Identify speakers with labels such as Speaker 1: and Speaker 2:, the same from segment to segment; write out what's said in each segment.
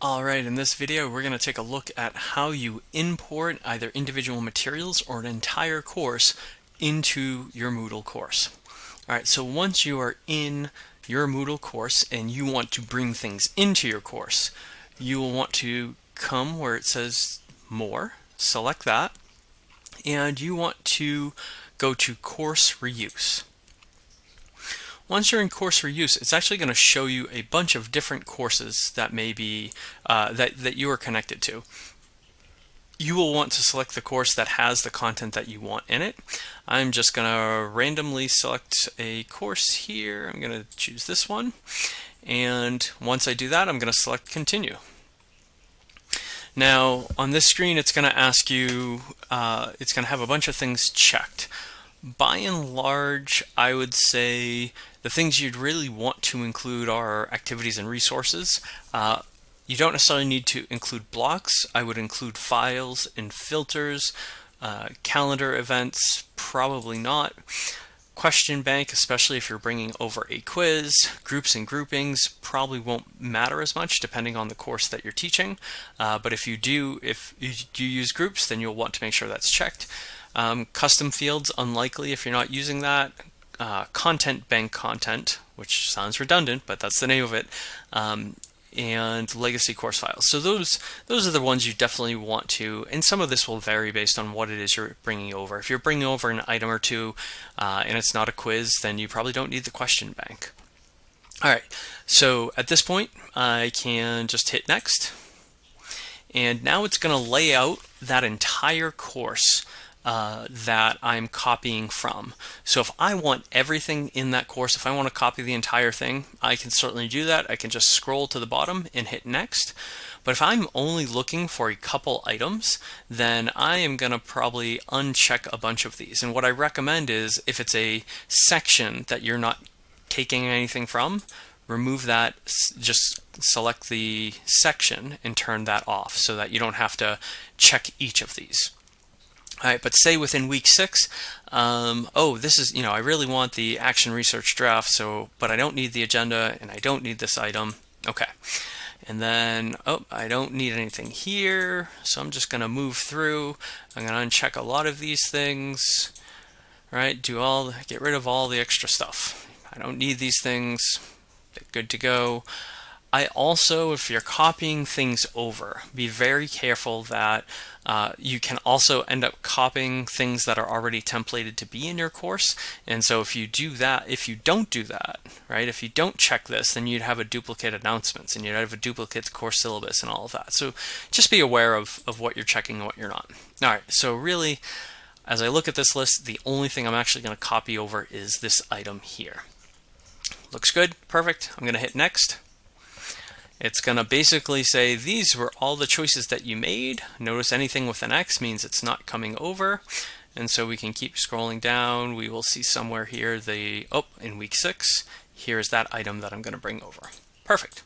Speaker 1: Alright, in this video we're going to take a look at how you import either individual materials or an entire course into your Moodle course. Alright, so once you are in your Moodle course and you want to bring things into your course, you will want to come where it says More, select that, and you want to go to Course Reuse. Once you're in course reuse, it's actually going to show you a bunch of different courses that may be uh, that, that you are connected to. You will want to select the course that has the content that you want in it. I'm just going to randomly select a course here. I'm going to choose this one. And once I do that, I'm going to select continue. Now on this screen, it's going to ask you, uh, it's going to have a bunch of things checked by and large, I would say the things you'd really want to include are activities and resources. Uh, you don't necessarily need to include blocks. I would include files and filters, uh, calendar events, probably not. Question bank, especially if you're bringing over a quiz, groups and groupings probably won't matter as much depending on the course that you're teaching. Uh, but if you do, if you use groups, then you'll want to make sure that's checked. Um, custom fields, unlikely if you're not using that. Uh, content bank content, which sounds redundant, but that's the name of it. Um, and legacy course files. So those those are the ones you definitely want to, and some of this will vary based on what it is you're bringing over. If you're bringing over an item or two uh, and it's not a quiz, then you probably don't need the question bank. All right, so at this point, I can just hit next. And now it's going to lay out that entire course uh, that I'm copying from. So if I want everything in that course, if I want to copy the entire thing, I can certainly do that. I can just scroll to the bottom and hit next. But if I'm only looking for a couple items, then I am going to probably uncheck a bunch of these. And what I recommend is if it's a section that you're not taking anything from, remove that, just select the section and turn that off so that you don't have to check each of these. All right, but say within week six, um, oh, this is, you know, I really want the action research draft, so, but I don't need the agenda and I don't need this item. Okay. And then, oh, I don't need anything here, so I'm just going to move through. I'm going to uncheck a lot of these things, right? Do all, get rid of all the extra stuff. I don't need these things. Good to go. I also, if you're copying things over, be very careful that uh, you can also end up copying things that are already templated to be in your course. And so if you do that, if you don't do that, right, if you don't check this, then you'd have a duplicate announcements and you'd have a duplicate course syllabus and all of that. So just be aware of, of what you're checking and what you're not. All right, so really, as I look at this list, the only thing I'm actually going to copy over is this item here. Looks good, perfect. I'm going to hit next. It's going to basically say these were all the choices that you made. Notice anything with an X means it's not coming over. And so we can keep scrolling down. We will see somewhere here the, oh, in week six, here's that item that I'm going to bring over. Perfect.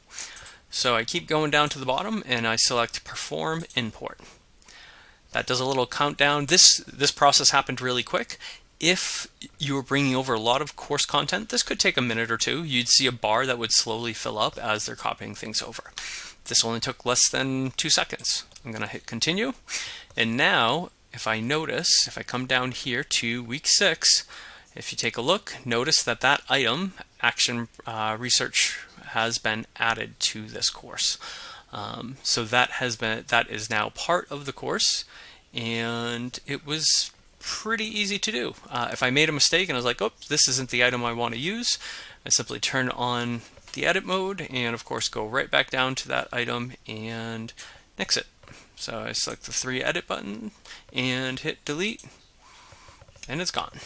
Speaker 1: So I keep going down to the bottom and I select perform import. That does a little countdown. This, this process happened really quick if you were bringing over a lot of course content, this could take a minute or two. You'd see a bar that would slowly fill up as they're copying things over. This only took less than two seconds. I'm going to hit continue. And now, if I notice, if I come down here to week six, if you take a look, notice that that item, action uh, research, has been added to this course. Um, so that has been that is now part of the course, and it was pretty easy to do. Uh, if I made a mistake and I was like, oh, this isn't the item I want to use, I simply turn on the edit mode and of course go right back down to that item and nix it. So I select the three edit button and hit delete and it's gone.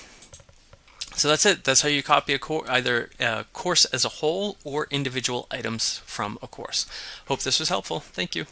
Speaker 1: So that's it. That's how you copy a course, either a course as a whole or individual items from a course. Hope this was helpful. Thank you.